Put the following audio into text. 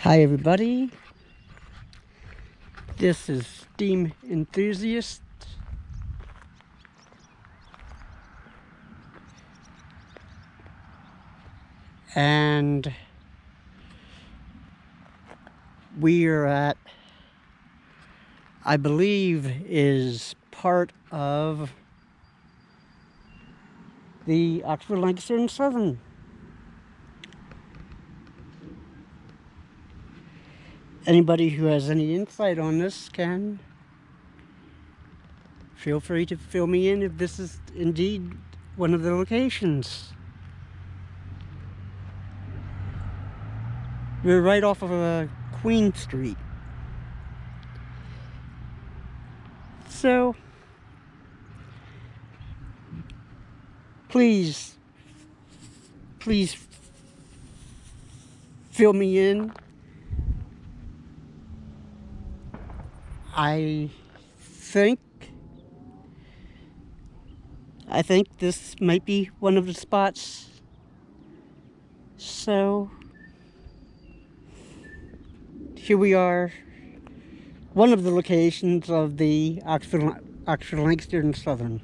Hi everybody. This is Steam Enthusiast. And we are at, I believe is part of the Oxford Lancaster and Southern anybody who has any insight on this can feel free to fill me in if this is indeed one of the locations. We're right off of uh, Queen Street. So, please, please fill me in I think I think this might be one of the spots. So here we are, one of the locations of the Oxford, Oxford Lancaster and Southern.